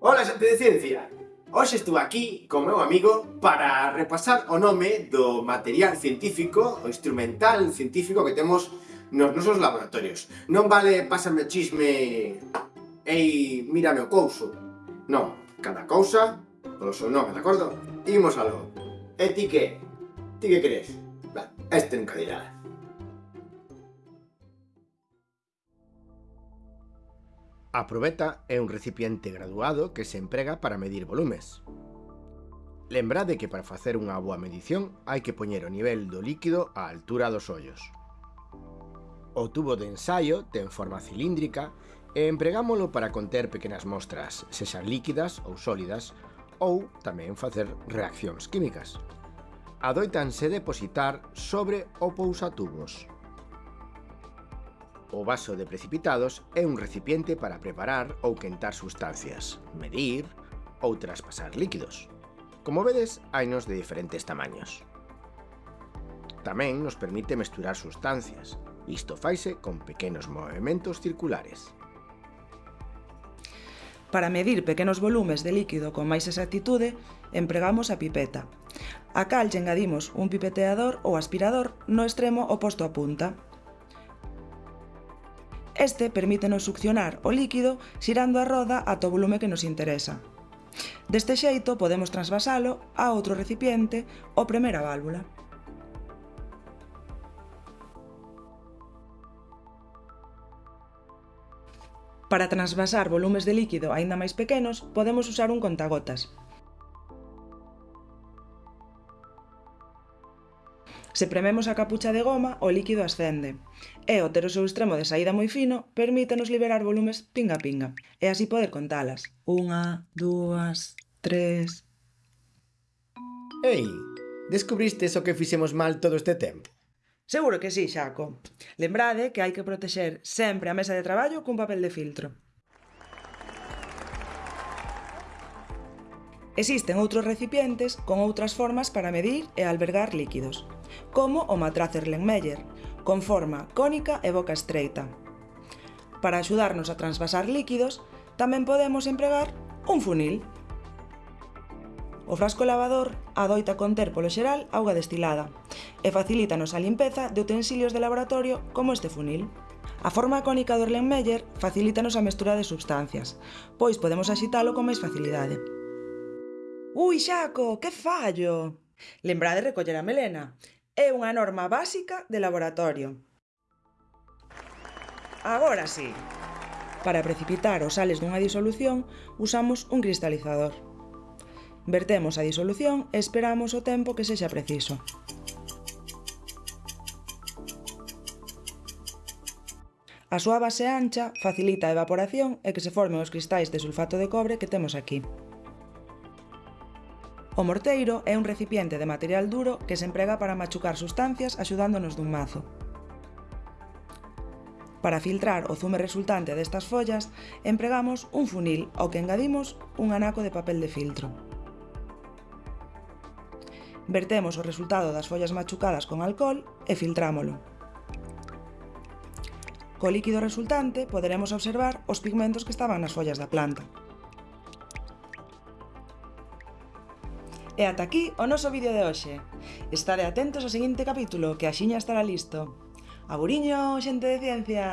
Ola xente de ciencia! Hoxe estou aquí co meu amigo para repasar o nome do material científico, o instrumental científico que temos nos nosos laboratorios. Non vale pásame o chisme ei, mírame o couso. Non, cada cousa polo seu nome, de acordo? Imos algo. E ti que? Ti que crees? Va, este nunca dirá. A probeta é un recipiente graduado que se emprega para medir volumes. Lembrade que para facer unha boa medición hai que poñer o nivel do líquido á altura dos ollos. O tubo de ensaio ten forma cilíndrica e empregámolo para conter pequenas mostras, sexan líquidas ou sólidas, ou tamén facer reaccións químicas. Adoitanse depositar sobre o pousatubos. O vaso de precipitados é un recipiente para preparar ou quentar sustancias, medir ou traspasar líquidos. Como vedes, hainos de diferentes tamaños. Tamén nos permite mesturar sustancias. Isto faise con pequenos movimentos circulares. Para medir pequenos volumes de líquido con máis exactitude, empregamos a pipeta. A cal lle engadimos un pipeteador ou aspirador no extremo oposto á punta. Este permítenos succionar o líquido xirando a roda ata o volume que nos interesa. Deste xeito podemos transvasalo a outro recipiente ou premer a válvula. Para transvasar volumes de líquido aínda máis pequenos, podemos usar un contagotas, Se prememos a capucha de goma, o líquido ascende. E, o ter o seu extremo de saída moi fino, permítenos liberar volumes pinga-pinga. E así poder contalas. Unha, dúas, tres... Ei, descubristes o que fixemos mal todo este tempo? Seguro que sí, Xaco. Lembrade que hai que protexer sempre a mesa de traballo cun papel de filtro. Existen outros recipientes con outras formas para medir e albergar líquidos como o matraz Erlenmeyer, con forma cónica e boca estreita. Para axudarnos a transvasar líquidos, tamén podemos empregar un funil. O frasco lavador adoita conter polo xeral auga destilada e facilítanos a limpeza de utensilios de laboratorio como este funil. A forma cónica do Erlenmeyer facilítanos a mestura de substancias, pois podemos axitalo con máis facilidade. Ui, Xaco, que fallo! Lembrade recoller a melena. É unha norma básica de laboratorio. Agora sí. Para precipitar os sales dunha disolución, usamos un cristalizador. Vertemos a disolución e esperamos o tempo que sexa preciso. A súa base ancha facilita a evaporación e que se formen os cristais de sulfato de cobre que temos aquí. O morteiro é un recipiente de material duro que se emprega para machucar sustancias axudándonos dun mazo. Para filtrar o zume resultante destas follas, empregamos un funil ao que engadimos un anaco de papel de filtro. Vertemos o resultado das follas machucadas con alcohol e filtrámolo. Co líquido resultante poderemos observar os pigmentos que estaban nas follas da planta. E ata aquí o noso vídeo de hoxe. Estade atentos ao seguinte capítulo, que axiña estará listo. Aburiño, xente de ciencia!